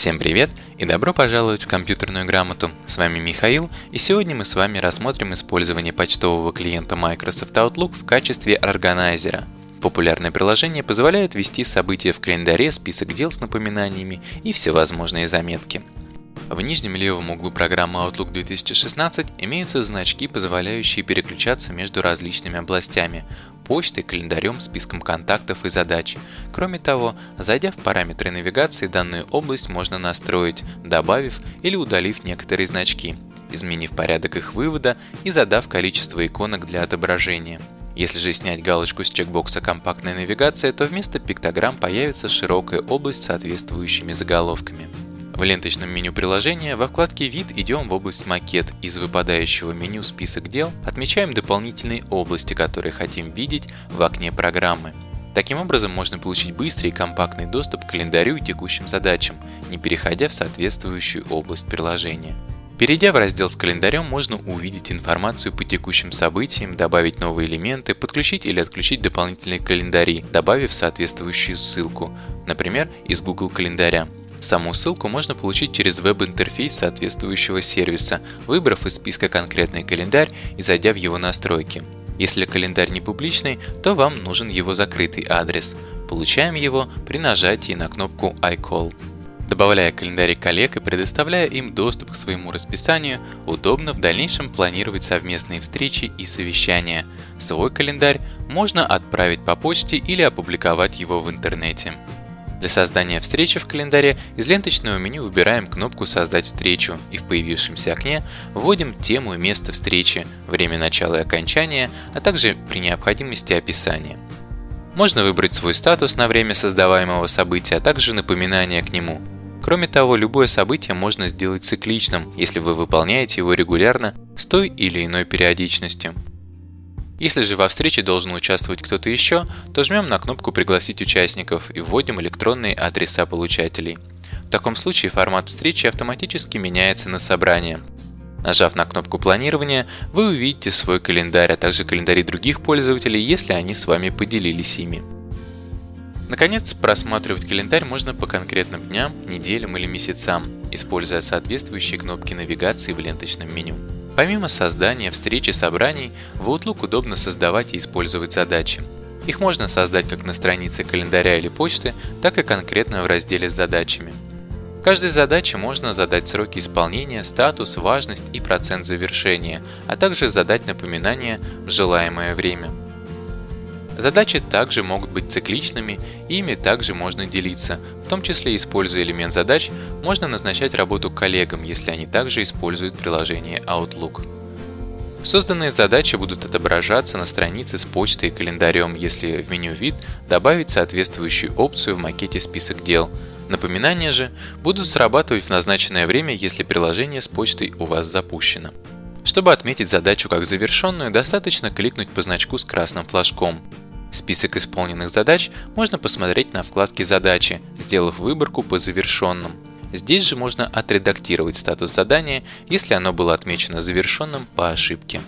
Всем привет и добро пожаловать в компьютерную грамоту. С вами Михаил и сегодня мы с вами рассмотрим использование почтового клиента Microsoft Outlook в качестве органайзера. Популярное приложение позволяет вести события в календаре, список дел с напоминаниями и всевозможные заметки. В нижнем левом углу программы Outlook 2016 имеются значки, позволяющие переключаться между различными областями – почтой, календарем, списком контактов и задач. Кроме того, зайдя в параметры навигации, данную область можно настроить, добавив или удалив некоторые значки, изменив порядок их вывода и задав количество иконок для отображения. Если же снять галочку с чекбокса «Компактная навигация», то вместо пиктограмм появится широкая область с соответствующими заголовками. В ленточном меню приложения во вкладке «Вид» идем в область «Макет». Из выпадающего меню «Список дел» отмечаем дополнительные области, которые хотим видеть в окне программы. Таким образом можно получить быстрый и компактный доступ к календарю и текущим задачам, не переходя в соответствующую область приложения. Перейдя в раздел с календарем, можно увидеть информацию по текущим событиям, добавить новые элементы, подключить или отключить дополнительные календари, добавив соответствующую ссылку, например, из Google календаря. Саму ссылку можно получить через веб-интерфейс соответствующего сервиса, выбрав из списка конкретный календарь и зайдя в его настройки. Если календарь не публичный, то вам нужен его закрытый адрес. Получаем его при нажатии на кнопку iCall. Добавляя календарь коллег и предоставляя им доступ к своему расписанию, удобно в дальнейшем планировать совместные встречи и совещания. Свой календарь можно отправить по почте или опубликовать его в интернете. Для создания встречи в календаре из ленточного меню выбираем кнопку «Создать встречу» и в появившемся окне вводим тему и место встречи, время начала и окончания, а также при необходимости описание. Можно выбрать свой статус на время создаваемого события, а также напоминание к нему. Кроме того, любое событие можно сделать цикличным, если вы выполняете его регулярно с той или иной периодичностью. Если же во встрече должен участвовать кто-то еще, то жмем на кнопку «Пригласить участников» и вводим электронные адреса получателей. В таком случае формат встречи автоматически меняется на собрание. Нажав на кнопку планирования, вы увидите свой календарь, а также календари других пользователей, если они с вами поделились ими. Наконец, просматривать календарь можно по конкретным дням, неделям или месяцам, используя соответствующие кнопки навигации в ленточном меню. Помимо создания встреч и собраний, в Outlook удобно создавать и использовать задачи. Их можно создать как на странице календаря или почты, так и конкретно в разделе с задачами. Каждой задаче можно задать сроки исполнения, статус, важность и процент завершения, а также задать напоминание в желаемое время. Задачи также могут быть цикличными, и ими также можно делиться. В том числе, используя элемент задач, можно назначать работу коллегам, если они также используют приложение Outlook. Созданные задачи будут отображаться на странице с почтой и календарем, если в меню «Вид» добавить соответствующую опцию в макете «Список дел». Напоминания же будут срабатывать в назначенное время, если приложение с почтой у вас запущено. Чтобы отметить задачу как завершенную, достаточно кликнуть по значку с красным флажком. Список исполненных задач можно посмотреть на вкладке «Задачи», сделав выборку по завершенным. Здесь же можно отредактировать статус задания, если оно было отмечено завершенным по ошибке.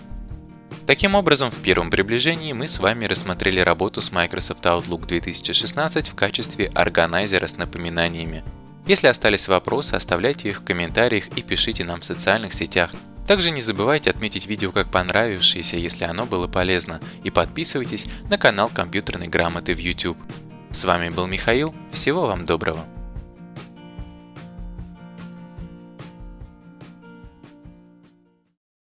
Таким образом, в первом приближении мы с вами рассмотрели работу с Microsoft Outlook 2016 в качестве органайзера с напоминаниями. Если остались вопросы, оставляйте их в комментариях и пишите нам в социальных сетях. Также не забывайте отметить видео как понравившееся, если оно было полезно, и подписывайтесь на канал компьютерной грамоты в YouTube. С вами был Михаил, всего вам доброго!